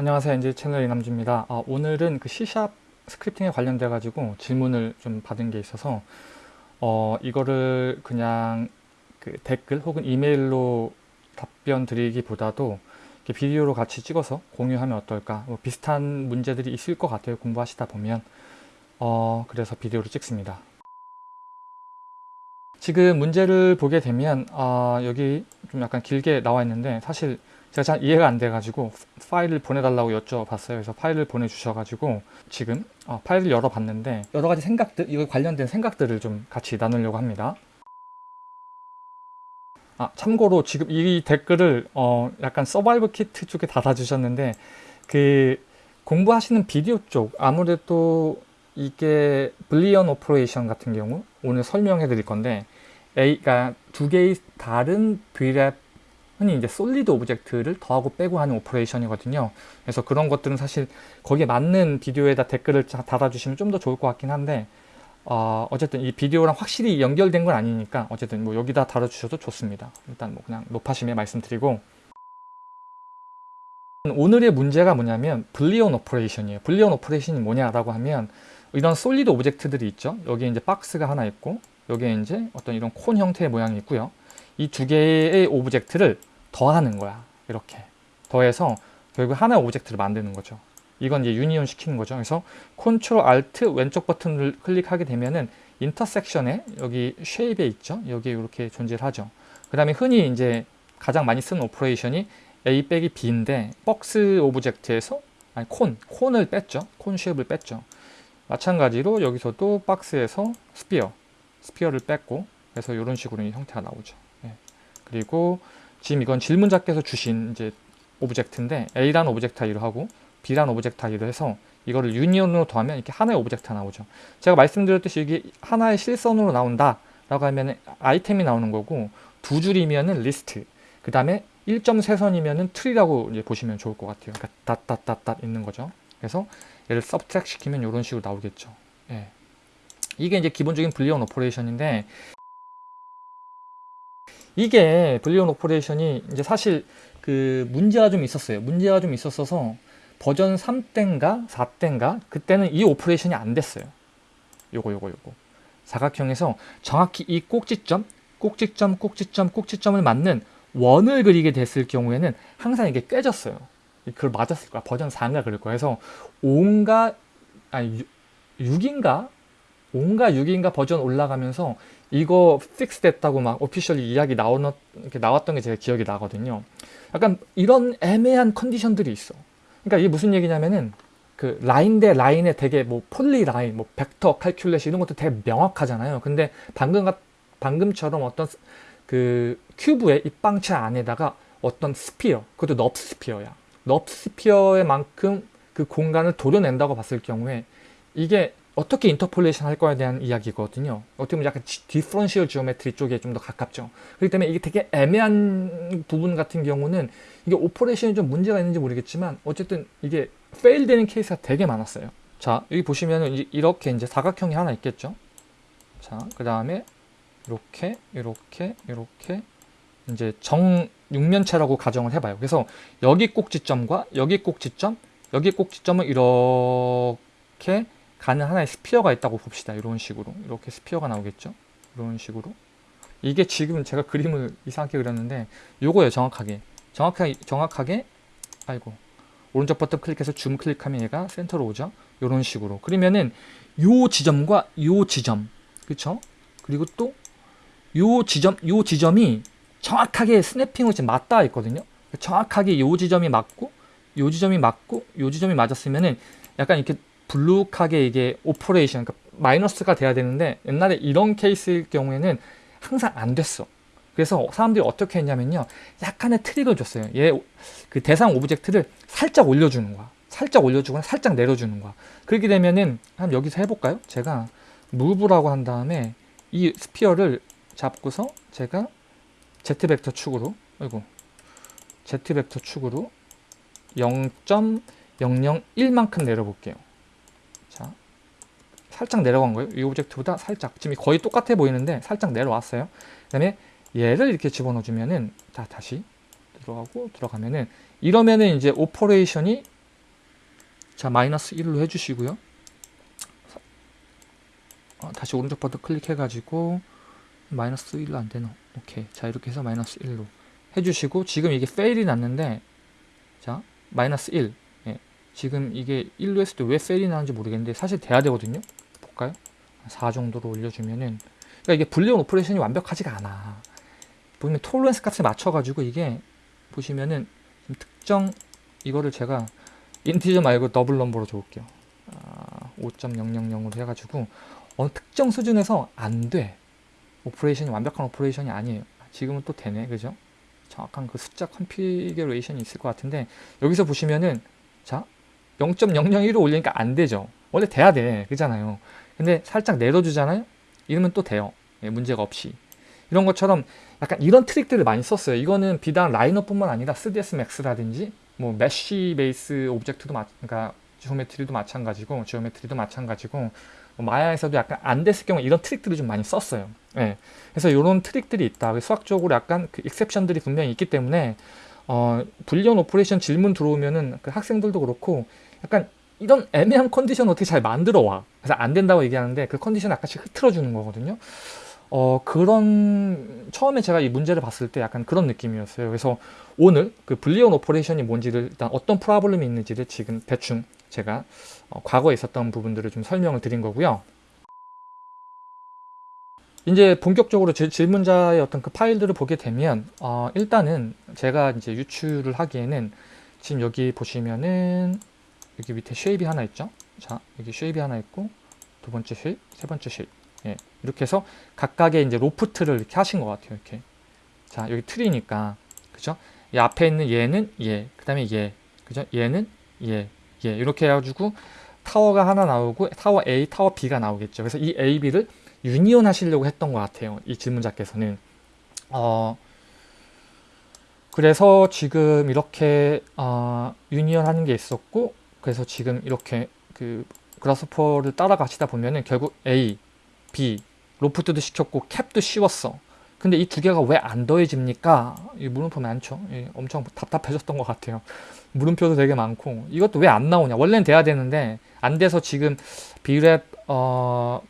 안녕하세요. 엔지 채널 이남주입니다. 아, 오늘은 그 C샵 스크립팅에 관련돼 가지고 질문을 좀 받은 게 있어서 어, 이거를 그냥 그 댓글 혹은 이메일로 답변 드리기보다도 비디오로 같이 찍어서 공유하면 어떨까? 뭐 비슷한 문제들이 있을 것 같아요. 공부하시다 보면. 어, 그래서 비디오로 찍습니다. 지금 문제를 보게 되면 어, 여기 좀 약간 길게 나와 있는데 사실 제가 잘 이해가 안 돼가지고 파일을 보내달라고 여쭤봤어요. 그래서 파일을 보내주셔가지고 지금 어, 파일을 열어봤는데 여러 가지 생각들, 이거 관련된 생각들을 좀 같이 나누려고 합니다. 아, 참고로 지금 이 댓글을 어, 약간 survival kit 쪽에 달아주셨는데 그 공부하시는 비디오 쪽 아무래도 이게 Boolean operation 같은 경우 오늘 설명해 드릴 건데 A가 두 개의 다른 Brep 흔히 이제 solid object를 더하고 빼고 하는 operation이거든요. 그래서 그런 것들은 사실 거기에 맞는 비디오에다 댓글을 달아주시면 좀 더 좋을 것 같긴 한데 어, 어쨌든 이 비디오랑 확실히 연결된 건 아니니까 어쨌든 뭐 여기다 달아주셔도 좋습니다. 일단 뭐 그냥 노파심에 말씀드리고 오늘의 문제가 뭐냐면 Boolean operation이에요. Boolean operation이 뭐냐라고 하면 이런 solid object들이 있죠. 여기 이제 박스가 하나 있고 여기에 이제 어떤 이런 콘 형태의 모양이 있고요. 이 두 개의 object를 더하는 거야. 이렇게 더해서 결국 하나의 object를 만드는 거죠. 이건 이제 union 시키는 거죠. 그래서 Control Alt 왼쪽 버튼을 클릭하게 되면은 intersection에 여기 shape에 있죠. 여기 이렇게 존재를 하죠. 그 다음에 흔히 이제 가장 많이 쓰는 operation이 A 빼기 B인데 박스 object에서 아니 cone, cone을 뺐죠. cone shape을 뺐죠. 마찬가지로 여기서도 박스에서 sphere, sphere를 뺐고 그래서 이런 식으로 형태가 나오죠. 네. 그리고 지금 이건 질문자께서 주신 이제 object인데 A라는 object가 이러하고 B라는 object가 이러해서 이거를 union으로 더하면 이렇게 하나의 object가 나오죠. 제가 말씀드렸듯이 이게 하나의 실선으로 나온다 라고 하면 아이템이 나오는 거고 두 줄이면은 리스트 그 다음에 점선이면은 tree라고 이제 보시면 좋을 것 같아요. 그러니까 닷닷닷닷 있는 거죠. 그래서 얘를 subtract 시키면 이런 식으로 나오겠죠. 예. 이게 이제 기본적인 Boolean operation인데 이게 Boolean operation이 이제 사실 그 문제가 좀 있었어요. 문제가 좀 있었어서 버전 3때인가 4때인가 그때는 이 operation이 안 됐어요. 요거 요거 요거 사각형에서 정확히 이 꼭지점 꼭지점 꼭지점 꼭지점을 맞는 원을 그리게 됐을 경우에는 항상 이게 깨졌어요. 그걸 맞았을 거야. 버전 4인가 그럴 거야. 그래서 5인가 아니 6인가 5인가 6인가 버전 올라가면서 이거 fix 됐다고 막 officially 이야기 나오는, 이렇게 나왔던 게 제가 기억이 나거든요. 약간 이런 애매한 컨디션들이 있어. 그러니까 이게 무슨 얘기냐면은 그 라인 대 라인에 되게 뭐 polyline, 뭐 vector calculation 이런 것도 되게 명확하잖아요. 근데 방금 방금처럼 어떤 그 큐브의 입방체 안에다가 어떤 sphere, 그것도 NURBS sphere야. NURBS sphere의 만큼 그 공간을 도려낸다고 봤을 경우에 이게 어떻게 interpolation 할 거에 대한 이야기거든요. 어떻게 보면 약간 differential geometry 쪽에 좀 더 가깝죠. 그렇기 때문에 이게 되게 애매한 부분 같은 경우는 이게 operation이 좀 문제가 있는지 모르겠지만 어쨌든 이게 fail 되는 케이스가 되게 많았어요. 자, 여기 보시면은 이렇게 이제 사각형이 하나 있겠죠. 자, 그 다음에 이렇게, 이렇게, 이렇게 이제 정 육면체라고 가정을 해봐요. 그래서 여기 꼭지점과 여기 꼭지점, 여기 꼭지점을 이렇게 가는 하나의 스피어가 있다고 봅시다. 이런 식으로. 이렇게 스피어가 나오겠죠. 이런 식으로. 이게 지금 제가 그림을 이상하게 그렸는데 요거예요. 정확하게. 정확하게, 정확하게 아이고 오른쪽 버튼 클릭해서 줌 클릭하면 얘가 센터로 오죠. 이런 식으로. 그러면은 요 지점과 요 지점 그쵸? 그리고 또 요 지점, 요 지점이 정확하게 snapping으로 지금 맞닿아 있거든요. 정확하게 요 지점이 맞고 요 지점이 맞고 요 지점이 맞았으면은 약간 이렇게 볼록하게 이게 operation 그러니까 마이너스가 돼야 되는데 옛날에 이런 케이스일 경우에는 항상 안 됐어. 그래서 사람들이 어떻게 했냐면요. 약간의 트릭을 줬어요. 얘 그 대상 object를 살짝 올려주는 거야. 살짝 올려주거나 살짝 내려주는 거야. 그렇게 되면은 한 여기서 해볼까요? 제가 move라고 한 다음에 이 sphere를 잡고서 제가 Z벡터 축으로 아이고 Z벡터 축으로 0.001만큼 내려볼게요. 자, 살짝 내려간 거예요. 이 object보다 살짝. 지금 거의 똑같아 보이는데 살짝 내려왔어요. 그 다음에 얘를 이렇게 집어넣어주면은, 자, 다시 들어가고 들어가면은, 이러면은 이제 operation이 자 마이너스 1로 해주시고요 어, 다시 오른쪽 버튼 클릭해가지고 마이너스 1로 안 되나 오케이 자 이렇게 해서 마이너스 1로 해주시고 지금 이게 fail이 났는데 자 마이너스 1 예. 지금 이게 1로 했을 때 왜 fail이 나는지 모르겠는데 사실 돼야 되거든요 볼까요 4 정도로 올려주면은 그러니까 이게 boolean operation이 완벽하지가 않아 보면 tolerance 값에 맞춰가지고 이게 보시면은 특정 이거를 제가 integer 말고 double number로 줘볼게요 아, 5.000으로 해가지고 어느 특정 수준에서 안 돼. operation이 완벽한 operation이 아니에요. 지금은 또 되네. 그죠? 정확한 그 숫자 configuration이 있을 것 같은데 여기서 보시면은 자 0.001로 올리니까 안 되죠. 원래 돼야 돼. 그잖아요. 근데 살짝 내려주잖아요. 이러면 또 돼요. 예, 문제가 없이. 이런 것처럼 약간 이런 트릭들을 많이 썼어요. 이거는 비단 Rhino뿐만 아니라 3ds max라든지 뭐 mesh base object도 마, 그러니까 geometry도 마찬가지고 geometry도 마찬가지고 뭐 Maya에서도 약간 안 됐을 경우 이런 트릭들을 좀 많이 썼어요. 예. 그래서 이런 트릭들이 있다. 수학적으로 약간 그 exception들이 분명히 있기 때문에 어, boolean operation 질문 들어오면은 그 학생들도 그렇고 약간 이런 애매한 컨디션 어떻게 잘 만들어 와. 그래서 안 된다고 얘기하는데 그 컨디션 약간씩 흐트러 주는 거거든요. 어, 그런, 처음에 제가 이 문제를 봤을 때 약간 그런 느낌이었어요. 그래서 오늘 그 boolean operation이 뭔지를 일단 어떤 problem이 있는지를 지금 대충 제가 어, 과거에 있었던 부분들을 좀 설명을 드린 거고요. 이제 본격적으로 질, 질문자의 어떤 그 파일들을 보게 되면 어, 일단은 제가 이제 유출을 하기에는 지금 여기 보시면은 여기 밑에 shape이 하나 있죠. 자 여기 shape이 하나 있고 두 번째 shape, 세 번째 shape. 예, 이렇게 해서 각각의 이제 loft를 이렇게 하신 것 같아요. 이렇게. 자 여기 틀이니까 그죠? 이 앞에 있는 얘는 얘, 그 다음에 얘, 그죠? 얘는 얘, 얘 이렇게 해가지고 타워가 하나 나오고 타워 A, 타워 B가 나오겠죠. 그래서 이 A, B를 union 하시려고 했던 것 같아요. 이 질문자께서는. 어, 그래서 지금 이렇게 어, 유니온 하는 게 있었고 그래서 지금 이렇게 그 그라스퍼를 따라가시다 보면은 결국 A, B, 로프트도 시켰고 캡도 씌웠어. 근데 이 두 개가 왜 안 더해집니까? 이 물음표 많죠? 예, 엄청 답답해졌던 것 같아요. 물음표도 되게 많고 이것도 왜 안 나오냐? 원래는 돼야 되는데 안 돼서 지금 비랩 어,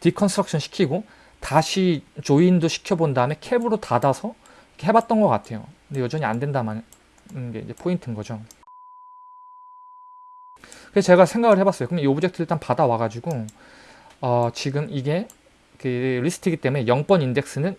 deconstruction 시키고 다시 join도 시켜본 다음에 cap으로 닫아서 해봤던 것 같아요. 근데 여전히 안 된다는 게 포인트인 거죠. 그래서 제가 생각을 해봤어요. 그럼 이 object 일단 받아와가지고 어, 지금 이게 그 리스트이기 때문에 0번 인덱스는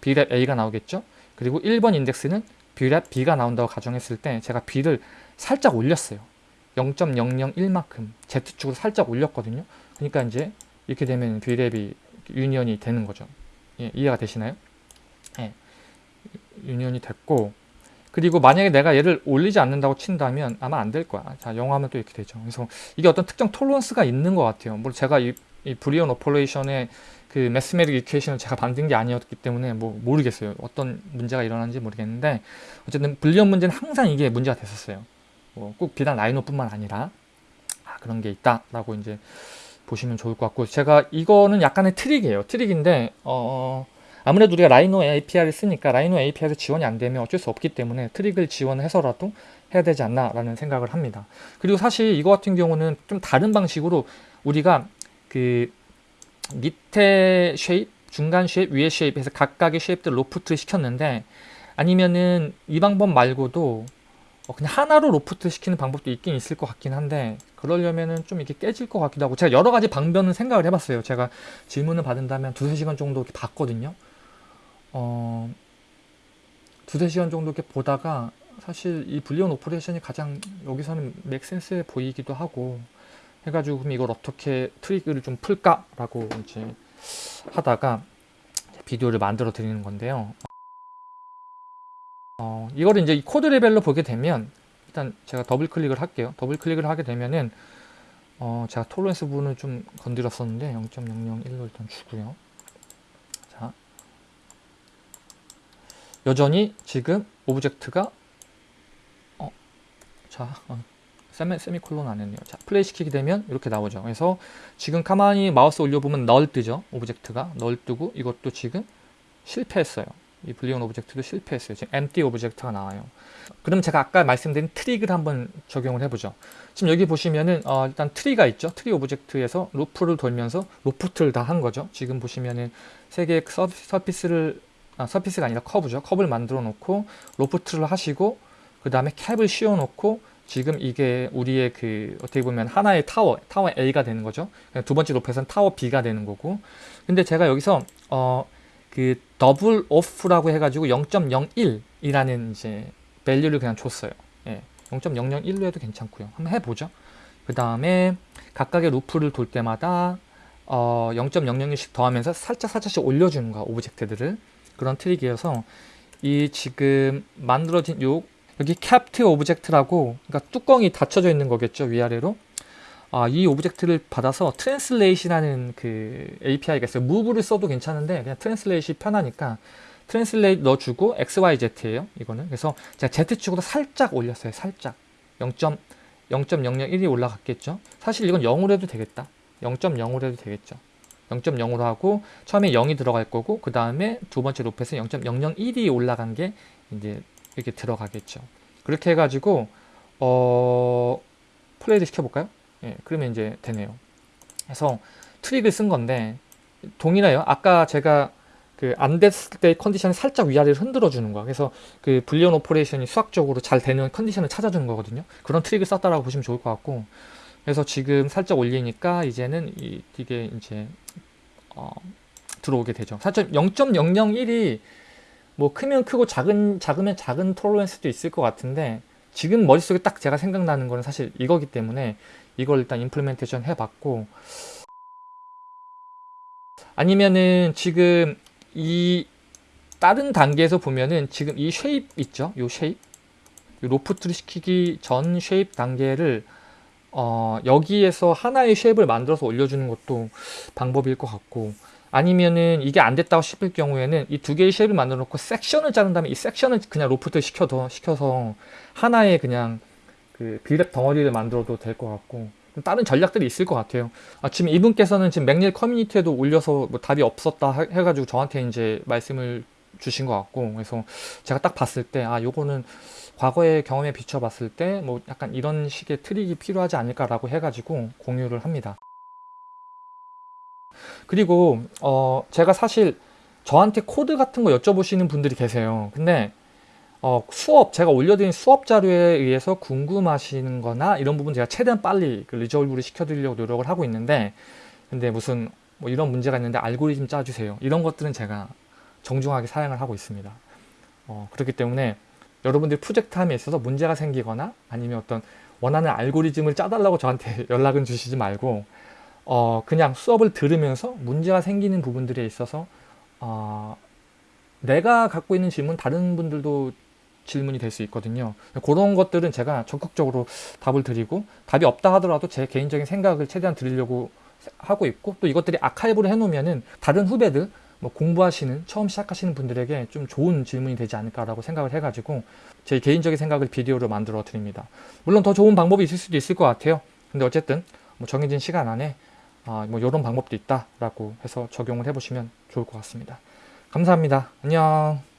Brep A가 나오겠죠. 그리고 1번 인덱스는 Brep B가 나온다고 가정했을 때 제가 B를 살짝 올렸어요. 0.001만큼 Z축으로 살짝 올렸거든요. 그러니까 이제 이렇게 되면 B랩이 union이 되는 거죠. 예, 이해가 되시나요? 예, 유니언이 됐고 그리고 만약에 내가 얘를 올리지 않는다고 친다면 아마 안 될 거야. 자, 영으로 하면 또 이렇게 되죠. 그래서 이게 어떤 특정 tolerance가 있는 것 같아요. 물론 제가 이, 이 boolean operation의 그 mathematic equation을 제가 만든 게 아니었기 때문에 뭐 모르겠어요. 어떤 문제가 일어나는지 모르겠는데 어쨌든 boolean 문제는 항상 이게 문제가 됐었어요. 뭐 꼭 비단 Rhino뿐만 아니라 아, 그런 게 있다라고 이제 보시면 좋을 것 같고 제가 이거는 약간의 트릭이에요. 트릭인데 어, 아무래도 우리가 Rhino API를 쓰니까 Rhino API에서 지원이 안 되면 어쩔 수 없기 때문에 트릭을 지원해서라도 해야 되지 않나 라는 생각을 합니다. 그리고 사실 이거 같은 경우는 좀 다른 방식으로 우리가 그 밑에 shape, 중간 shape, 위에 shape에서 각각의 shape들 loft 시켰는데 아니면은 이 방법 말고도 어 그냥 하나로 로프트 시키는 방법도 있긴 있을 것 같긴 한데 그러려면은 좀 이렇게 깨질 것 같기도 하고 제가 여러 가지 방법은 생각을 해봤어요. 제가 질문을 받은다면 두세 시간 정도 이렇게 봤거든요. 어, 두세 시간 정도 이렇게 보다가 사실 이 boolean operation이 가장 여기서는 make sense해 보이기도 하고 해가지고 그럼 이걸 어떻게 트릭을 좀 풀까라고 이제 하다가 비디오를 만들어 드리는 건데요. 어, 이거를 이제 코드 레벨로 보게 되면 일단 제가 더블 클릭을 할게요. 더블 클릭을 하게 되면은 어, 제가 tolerance 부분을 좀 건드렸었는데 0.001로 일단 주고요. 자, 여전히 지금 object가 어, 자, 어, 세미, 세미콜론 안 했네요. 자, 플레이 시키게 되면 이렇게 나오죠. 그래서 지금 가만히 마우스 올려보면 null 뜨죠. object가 null 뜨고 이것도 지금 실패했어요. 이 boolean object도 실패했어요. 지금 empty object가 나와요. 그럼 제가 아까 말씀드린 트릭을 한번 적용을 해보죠. 지금 여기 보시면은 어, 일단 tree가 있죠. tree object에서 루프를 돌면서 loft를 다 한 거죠. 지금 보시면은 세 개의 서, surface를 아, surface가 아니라 커브죠. 커브를 만들어 놓고 loft를 하시고 그 다음에 cap을 씌워 놓고 지금 이게 우리의 그 어떻게 보면 하나의 타워, 타워 A가 되는 거죠. 두 번째 높이에서는 타워 B가 되는 거고. 근데 제가 여기서 어 그 double off라고 해가지고 0.01이라는 이제 value를 그냥 줬어요. 예, 0.001로 해도 괜찮고요. 한번 해보죠. 그 다음에 각각의 루프를 돌 때마다 어 0.001씩 더하면서 살짝 살짝씩 올려주는 거야 object들을 그런 트릭이어서 이 지금 만들어진 요 여기 capped object라고 그러니까 뚜껑이 닫혀져 있는 거겠죠 위아래로. 아, 이 object를 받아서 translate이라는 그 API가 있어요. move를 써도 괜찮은데 그냥 translate이 편하니까 translate 넣어주고 XYZ예요 이거는. 그래서 제가 Z축으로 살짝 올렸어요 살짝. 0.001이 올라갔겠죠? 사실 이건 0으로 해도 되겠다. 0.0으로 해도 되겠죠 0.0으로 하고 처음에 0이 들어갈 거고 그 다음에 두 번째 루프에서 0.001이 올라간 게 이제 이렇게 들어가겠죠. 그렇게 해가지고 어 플레이를 시켜볼까요? 예, 그러면 이제 되네요. 그래서 트릭을 쓴 건데 동일해요. 아까 제가 그 안 됐을 때 컨디션을 살짝 위아래로 흔들어 주는 거야. 그래서 그 boolean operation이 수학적으로 잘 되는 컨디션을 찾아주는 거거든요. 그런 트릭을 썼다라고 보시면 좋을 것 같고 그래서 지금 살짝 올리니까 이제는 이, 이게 이제 어, 들어오게 되죠. 사실 0.001이 뭐 크면 크고 작은 작으면 작은 톨러런스도 있을 것 같은데 지금 머릿속에 딱 제가 생각나는 거는 사실 이거기 때문에 이걸 일단 임플리멘테이션 해봤고 아니면은 지금 이 다른 단계에서 보면은 지금 이 쉐입 있죠? 요 쉐입 loft를 시키기 전 shape 단계를 어, 여기에서 하나의 shape을 만들어서 올려주는 것도 방법일 것 같고 아니면은 이게 안 됐다고 싶을 경우에는 이 두 개의 shape을 만들어 놓고 섹션을 자른 다음에 이 섹션을 그냥 로프트 시켜서 시켜서 하나의 그냥 그 B-rep 덩어리를 만들어도 될 것 같고 다른 전략들이 있을 것 같아요. 아, 지금 이분께서는 지금 McNeel 커뮤니티에도 올려서 뭐 답이 없었다 해가지고 저한테 이제 말씀을 주신 것 같고 그래서 제가 딱 봤을 때 아 요거는 과거의 경험에 비춰봤을 때 뭐 약간 이런 식의 트릭이 필요하지 않을까라고 해가지고 공유를 합니다. 그리고 어 제가 사실 저한테 코드 같은 거 여쭤보시는 분들이 계세요. 근데 어 수업 제가 올려드린 수업 자료에 의해서 궁금하시는 거나 이런 부분 제가 최대한 빨리 그 resolve를 시켜드리려고 노력을 하고 있는데 근데 무슨 뭐 이런 문제가 있는데 알고리즘 짜주세요. 이런 것들은 제가 정중하게 사양을 하고 있습니다. 어, 그렇기 때문에 여러분들 프로젝트 함에 있어서 문제가 생기거나 아니면 어떤 원하는 알고리즘을 짜달라고 저한테 연락은 주시지 말고 어, 그냥 수업을 들으면서 문제가 생기는 부분들에 있어서 어, 내가 갖고 있는 질문 다른 분들도 질문이 될 수 있거든요. 그런 것들은 제가 적극적으로 답을 드리고 답이 없다 하더라도 제 개인적인 생각을 최대한 드리려고 하고 있고 또 이것들이 아카이브를 해놓으면은 다른 후배들 뭐 공부하시는 처음 시작하시는 분들에게 좀 좋은 질문이 되지 않을까라고 생각을 해가지고 제 개인적인 생각을 비디오로 만들어 드립니다. 물론 더 좋은 방법이 있을 수도 있을 것 같아요. 근데 어쨌든 뭐 정해진 시간 안에 아, 뭐 이런 방법도 있다라고 해서 적용을 해보시면 좋을 것 같습니다. 감사합니다. 안녕.